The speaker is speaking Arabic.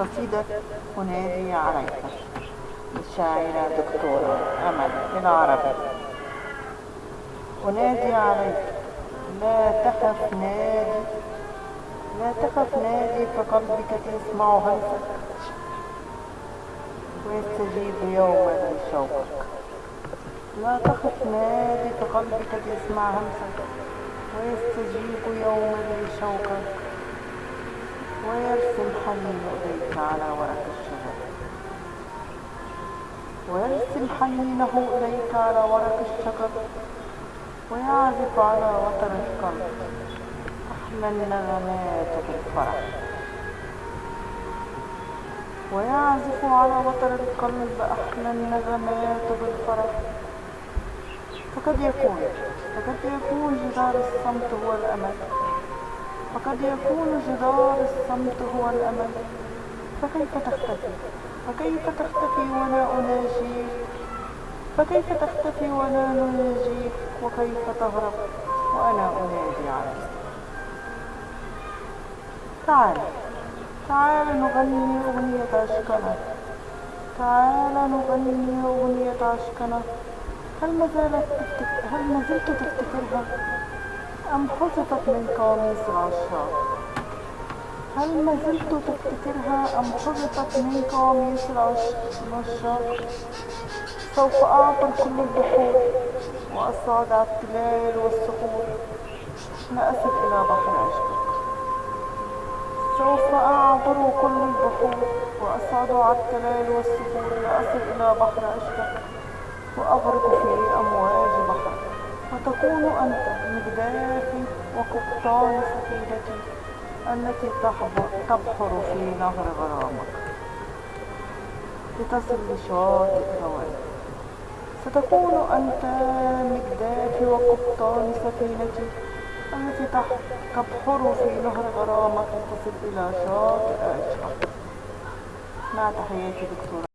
قصيدة أنادي عليك. للشاعرة دكتورة أمل بالعربي أنادي عليك. لا تخف نادي. لا تخف نادي فقلبك تسمع همسك ويستجيب يوما لشوقك لا تخف نادي فقلبك تسمع همسك ويستجيب يوما لشوقك ويرسم حنين على ورق الشجر. ويرسم حنينه إليك على ورق الشجر ويعزف على وتر القلب. أحلى النغمات بالفرح ويعزف على وتر القلب أحلى النغمات بالفرح فقد يكون فقد يكون جدار الصمت هو الأمل. فقد يكون جدار الصمت هو الأمل. فكيف تختفي؟ فكيف تختفي وأنا أناجيك؟ فكيف تختفي وأنا نناجيك؟ وكيف تهرب وأنا أنادي عليك؟ تعال تعال نغني أغنية عشقنا. تعال نغني أغنية عشقنا. هل ما زالت هل ما زلت تفتكرها؟ أم حذفت من قاموس العشاق هل ما زلت تفتكرها أم حذفت من قاموس العشاق سوف أعبر كل البحور وأصعد على التلال والصخور. لا أصل إلى بحر عشقك. سوف أعبر كل البحور وأصعد على التلال والصخور. لا أصل إلى بحر عشقك وأغرق في أمواج بحر وتكون أنت مجدافي وقبطان سفينتي. التي تبحر في نهر غرامك. لتصل لشاطئ هواك ستكون أنت مجدافي وقبطان سفينتي. التي تبحر في نهر غرامك لتصل إلى شاطئ عشقك مع تحياتي دكتورة.